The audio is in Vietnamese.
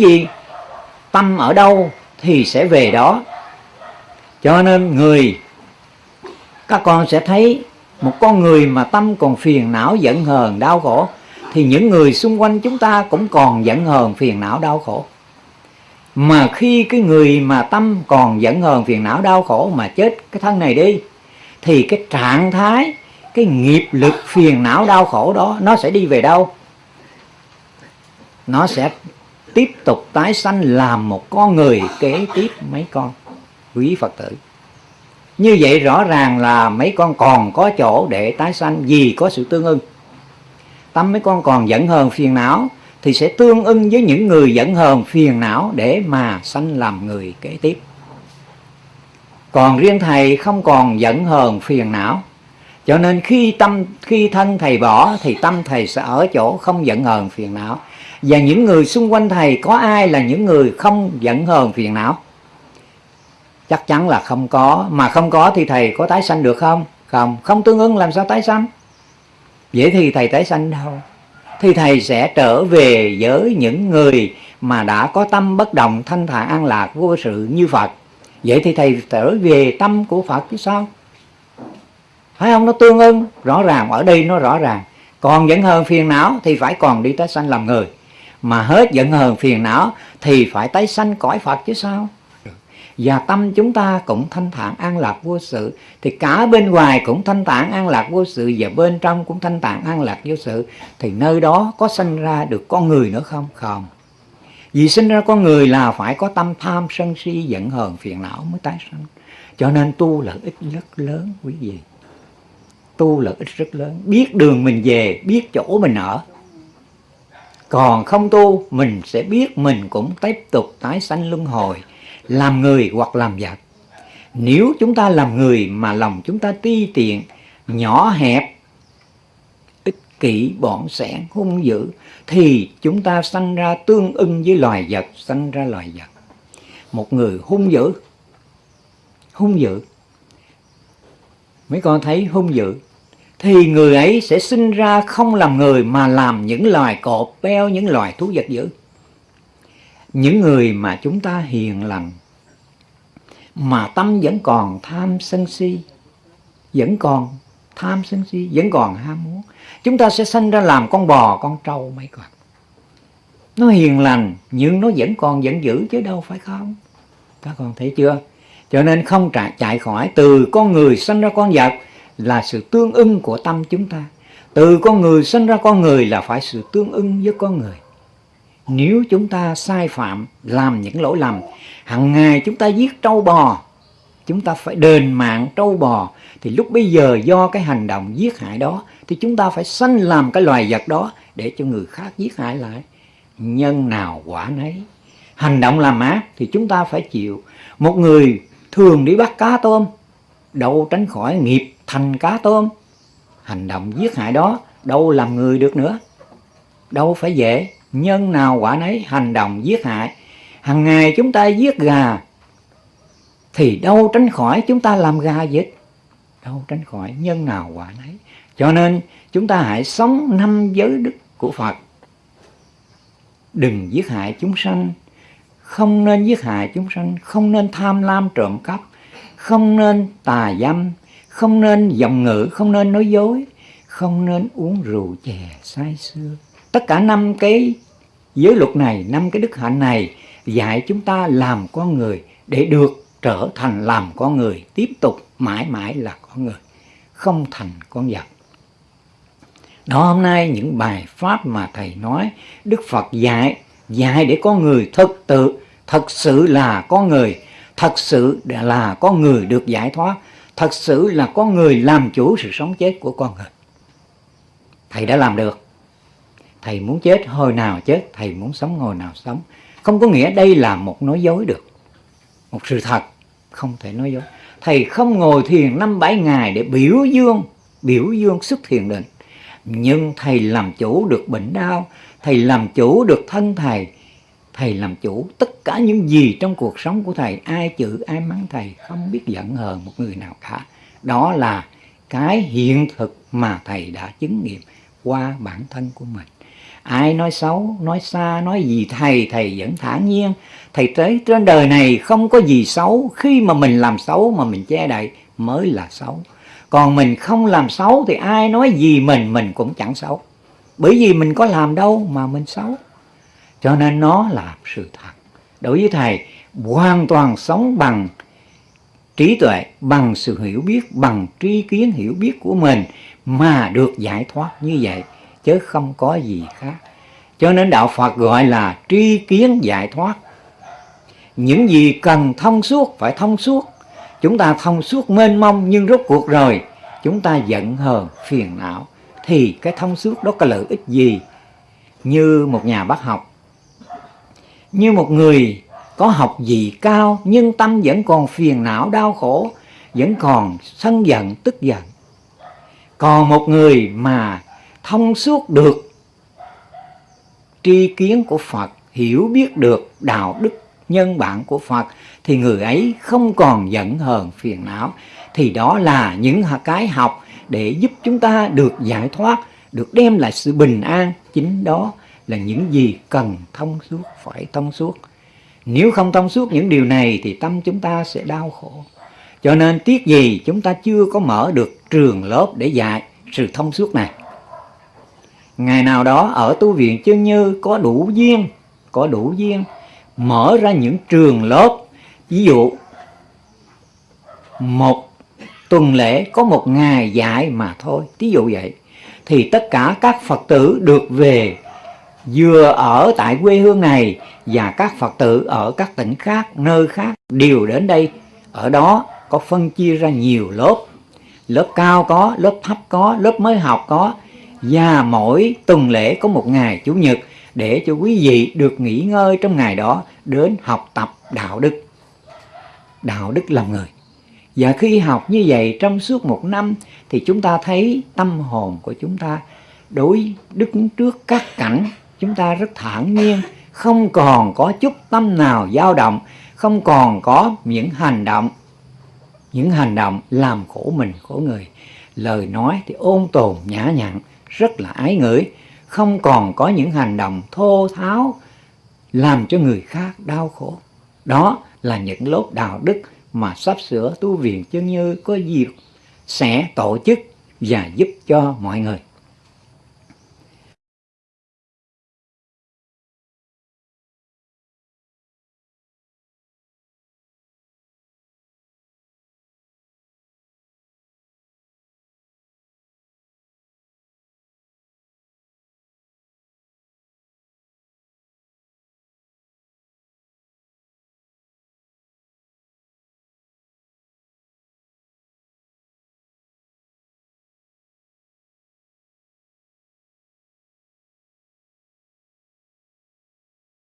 gì? Tâm ở đâu thì sẽ về đó. Cho nên người, các con sẽ thấy một con người mà tâm còn phiền não, giận hờn, đau khổ, thì những người xung quanh chúng ta cũng còn giận hờn, phiền não, đau khổ. Mà khi cái người mà tâm còn giận hờn, phiền não, đau khổ mà chết cái thân này đi, thì cái trạng thái, cái nghiệp lực, phiền não, đau khổ đó, nó sẽ đi về đâu? Nó sẽ tiếp tục tái sanh làm một con người kế tiếp mấy con. Quý Phật tử, như vậy rõ ràng là mấy con còn có chỗ để tái sanh vì có sự tương ưng. Tâm mấy con còn giận hờn phiền não thì sẽ tương ưng với những người giận hờn phiền não để mà sanh làm người kế tiếp. Còn riêng thầy không còn giận hờn phiền não. Cho nên khi tâm, khi thân thầy bỏ thì tâm thầy sẽ ở chỗ không giận hờn phiền não và những người xung quanh thầy, có ai là những người không giận hờn phiền não? Chắc chắn là không có. Mà không có thì thầy có tái sanh được không? Không. Không tương ứng làm sao tái sanh? Vậy thì thầy tái sanh đâu? Thì thầy sẽ trở về với những người mà đã có tâm bất động, thanh thản, an lạc vô sự như Phật. Vậy thì thầy trở về tâm của Phật chứ sao? Phải không? Nó tương ưng rõ ràng. Ở đây nó rõ ràng. Còn vẫn hờn phiền não thì phải còn đi tái sanh làm người mà hết giận hờn phiền não thì phải tái sanh cõi Phật chứ sao? Và tâm chúng ta cũng thanh thản an lạc vô sự. Thì cả bên ngoài cũng thanh thản an lạc vô sự và bên trong cũng thanh thản an lạc vô sự. Thì nơi đó có sinh ra được con người nữa không? Không. Vì sinh ra con người là phải có tâm tham sân si, giận hờn phiền não mới tái sanh. Cho nên tu lợi ích rất lớn, quý vị. Tu lợi ích rất lớn. Biết đường mình về, biết chỗ mình ở còn không tu, mình sẽ biết mình cũng tiếp tục tái sanh luân hồi, làm người hoặc làm vật. Nếu chúng ta làm người mà lòng chúng ta ti tiện, nhỏ hẹp, ích kỷ bọn sẻn hung dữ, thì chúng ta sanh ra tương ưng với loài vật, sanh ra loài vật. Một người hung dữ hung dữ. Mấy con thấy hung dữ? Thì người ấy sẽ sinh ra không làm người mà làm những loài cọp beo những loài thú vật dữ. Những người mà chúng ta hiền lành mà tâm vẫn còn tham sân si vẫn còn tham sân si vẫn còn ham muốn chúng ta sẽ sinh ra làm con bò con trâu mấy con. Nó hiền lành nhưng nó vẫn còn giận dữ chứ đâu phải không? Các con thấy chưa? Cho nên không chạy, chạy khỏi từ con người sinh ra con vật là sự tương ưng của tâm chúng ta. Từ con người sinh ra con người là phải sự tương ưng với con người. Nếu chúng ta sai phạm, làm những lỗi lầm hàng ngày chúng ta giết trâu bò, chúng ta phải đền mạng trâu bò, thì lúc bây giờ do cái hành động giết hại đó, thì chúng ta phải sanh làm cái loài vật đó để cho người khác giết hại lại. Nhân nào quả nấy. Hành động làm ác thì chúng ta phải chịu. Một người thường đi bắt cá tôm, đâu tránh khỏi nghiệp thành cá tôm. Hành động giết hại đó đâu làm người được nữa. Đâu phải dễ. Nhân nào quả nấy hành động giết hại. Hàng ngày chúng ta giết gà, thì đâu tránh khỏi chúng ta làm gà giết đâu tránh khỏi nhân nào quả nấy. Cho nên chúng ta hãy sống năm giới đức của Phật. Đừng giết hại chúng sanh. Không nên giết hại chúng sanh. Không nên tham lam trộm cắp. Không nên tà dâm không nên dòng ngữ, không nên nói dối, không nên uống rượu chè say sưa. Tất cả năm cái giới luật này, năm cái đức hạnh này dạy chúng ta làm con người để được trở thành làm con người, tiếp tục mãi mãi là con người, không thành con vật. Đó, hôm nay những bài pháp mà thầy nói, đức phật dạy dạy để con người thực tự, thật sự là con người, thật sự là con người được giải thoát thật sự là có người làm chủ sự sống chết của con người. Thầy đã làm được. Thầy muốn chết, hồi nào chết, thầy muốn sống, hồi nào sống. Không có nghĩa đây là một nói dối được. Một sự thật, không thể nói dối. Thầy không ngồi thiền năm bảy ngày để biểu dương biểu dương sức thiền định. Nhưng thầy làm chủ được bệnh đau, thầy làm chủ được thân thầy thầy làm chủ, tất cả những gì trong cuộc sống của thầy, ai chữ, ai mắng thầy, không biết giận hờn một người nào cả. Đó là cái hiện thực mà thầy đã chứng nghiệm qua bản thân của mình. Ai nói xấu, nói xa, nói gì thầy thầy vẫn thản nhiên. Thầy tới trên đời này không có gì xấu. Khi mà mình làm xấu mà mình che đậy mới là xấu. Còn mình không làm xấu thì ai nói gì mình mình cũng chẳng xấu. Bởi vì mình có làm đâu mà mình xấu cho nên nó là sự thật. Đối với thầy, hoàn toàn sống bằng trí tuệ, bằng sự hiểu biết, bằng tri kiến hiểu biết của mình mà được giải thoát như vậy, chứ không có gì khác. Cho nên đạo phật gọi là tri kiến giải thoát. Những gì cần thông suốt phải thông suốt. Chúng ta thông suốt mênh mông nhưng rốt cuộc rồi, chúng ta giận hờn, phiền não, thì cái thông suốt đó có lợi ích gì? Như một nhà bác học như một người có học vị cao, nhưng tâm vẫn còn phiền não, đau khổ, vẫn còn sân giận, tức giận. Còn một người mà thông suốt được tri kiến của Phật, hiểu biết được đạo đức nhân bản của Phật, thì người ấy không còn giận hờn, phiền não. Thì đó là những cái học để giúp chúng ta được giải thoát, được đem lại sự bình an chính đó là những gì cần thông suốt, phải thông suốt. Nếu không thông suốt những điều này thì tâm chúng ta sẽ đau khổ. Cho nên tiếc gì chúng ta chưa có mở được trường lớp để dạy sự thông suốt này? Ngày nào đó ở tu viện chân như có đủ duyên, có đủ duyên mở ra những trường lớp. Ví dụ, một tuần lễ có một ngày dạy mà thôi. Ví dụ vậy. Thì tất cả các phật tử được về vừa ở tại quê hương này và các phật tử ở các tỉnh khác, nơi khác đều đến đây. Ở đó có phân chia ra nhiều lớp. Lớp cao có, lớp thấp có, lớp mới học có. Và mỗi tuần lễ có một ngày chủ nhật để cho quý vị được nghỉ ngơi trong ngày đó đến học tập đạo đức. Đạo đức làm người. Và khi học như vậy trong suốt một năm thì chúng ta thấy tâm hồn của chúng ta đối đứng trước các cảnh chúng ta rất thản nhiên, không còn có chút tâm nào dao động, không còn có những hành động, những hành động làm khổ mình, khổ người. Lời nói thì ôn tồn, nhã nhặn, rất là ái ngửi không còn có những hành động thô tháo làm cho người khác đau khổ. Đó là những lốt đạo đức mà sắp sửa tu viện chân như có dịp sẽ tổ chức và giúp cho mọi người.